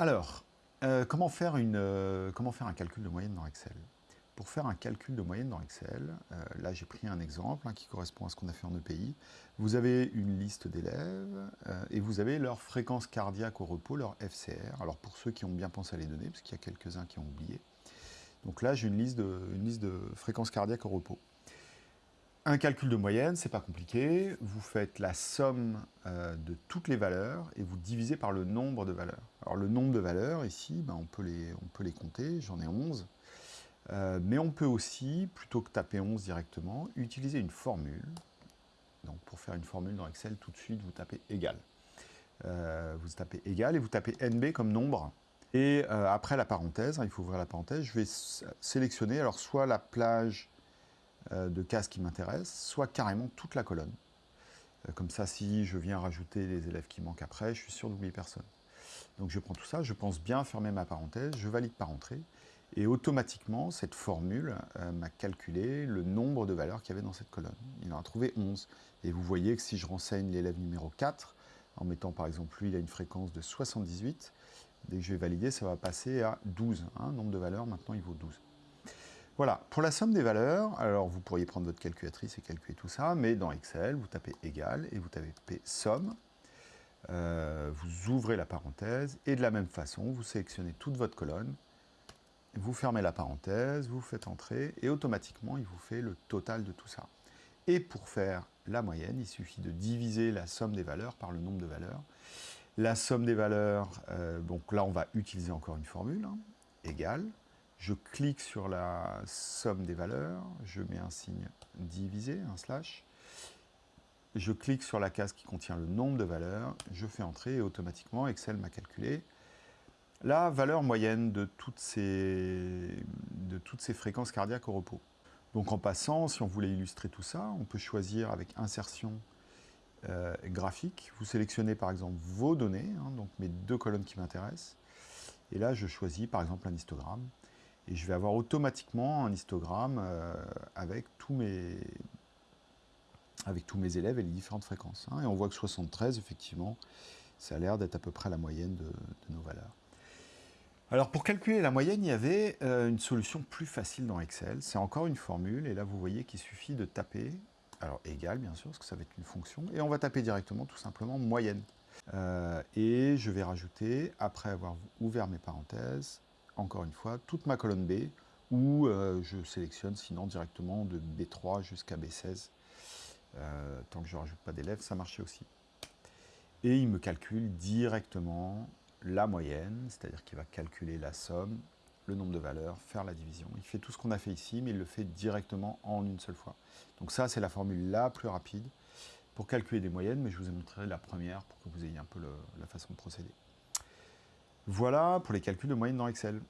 Alors, euh, comment, faire une, euh, comment faire un calcul de moyenne dans Excel? Pour faire un calcul de moyenne dans Excel, euh, là j'ai pris un exemple hein, qui correspond à ce qu'on a fait en EPI. Vous avez une liste d'élèves et vous avez leur fréquence cardiaque au repos, leur FCR. Alors pour ceux qui ont bien pensé à les donner, parce qu'il y a quelques-uns qui ont oublié. Donc là j'ai une, liste de, une liste de fréquences cardiaques au repos. Un calcul de moyenne, c'est pas compliqué. Vous faites la somme euh, de toutes les valeurs et vous divisez par le nombre de valeurs. Alors le nombre de valeurs, ici, ben, on, peut les, compter, j'en ai 11. Euh, mais on peut aussi, plutôt que taper 11 directement, utiliser une formule. Donc pour faire une formule dans Excel, tout de suite, vous tapez égal. Euh, vous tapez égal et vous tapez NB comme nombre. Et après la parenthèse, hein, il faut ouvrir la parenthèse, je vais sélectionner alors soit la plage de cases qui m'intéressent, soit carrément toute la colonne. Euh, comme ça, si je viens rajouter les élèves qui manquent après, je suis sûr d'oublier personne. Donc je prends tout ça, je pense bien fermer ma parenthèse, je valide par entrée, et automatiquement, cette formule euh, m'a calculé le nombre de valeurs qu'il y avait dans cette colonne. Il en a trouvé 11. Et vous voyez que si je renseigne l'élève numéro 4, en mettant par exemple lui, il a une fréquence de 78, dès que je vais valider, ça va passer à 12. Hein, nombre de valeurs, maintenant il vaut 12. Voilà, pour la somme des valeurs, alors vous pourriez prendre votre calculatrice et calculer tout ça, mais dans Excel, vous tapez égal et vous tapez somme, euh, vous ouvrez la parenthèse, et de la même façon, vous sélectionnez toute votre colonne, vous fermez la parenthèse, vous faites entrer, et automatiquement, il vous fait le total de tout ça. Et pour faire la moyenne, il suffit de diviser la somme des valeurs par le nombre de valeurs. La somme des valeurs, euh, donc là, on va utiliser encore une formule, hein, égale, je clique sur la somme des valeurs, je mets un signe divisé, un slash, je clique sur la case qui contient le nombre de valeurs, je fais entrer et automatiquement Excel m'a calculé la valeur moyenne de toutes, ces, de toutes ces fréquences cardiaques au repos. Donc en passant, si on voulait illustrer tout ça, on peut choisir avec insertion euh, graphique, vous sélectionnez par exemple vos données, hein, donc mes deux colonnes qui m'intéressent, et là je choisis par exemple un histogramme, et je vais avoir automatiquement un histogramme euh, avec, tous mes, avec tous mes élèves et les différentes fréquences. Hein. Et on voit que 73, effectivement, ça a l'air d'être à peu près la moyenne de, nos valeurs. Alors pour calculer la moyenne, il y avait euh, une solution plus facile dans Excel. C'est encore une formule, et là vous voyez qu'il suffit de taper, alors égal bien sûr, parce que ça va être une fonction, et on va taper directement tout simplement moyenne. Euh, et je vais rajouter, après avoir ouvert mes parenthèses, encore une fois, toute ma colonne B, ou euh, je sélectionne sinon directement de B3 jusqu'à B16. Euh, tant que je ne rajoute pas d'élèves, ça marchait aussi. Et il me calcule directement la moyenne, c'est-à-dire qu'il va calculer la somme, le nombre de valeurs, faire la division. Il fait tout ce qu'on a fait ici, mais il le fait directement en une seule fois. Donc ça, c'est la formule la plus rapide pour calculer des moyennes, mais je vous ai montré la première pour que vous ayez un peu la façon de procéder. Voilà pour les calculs de moyenne dans Excel.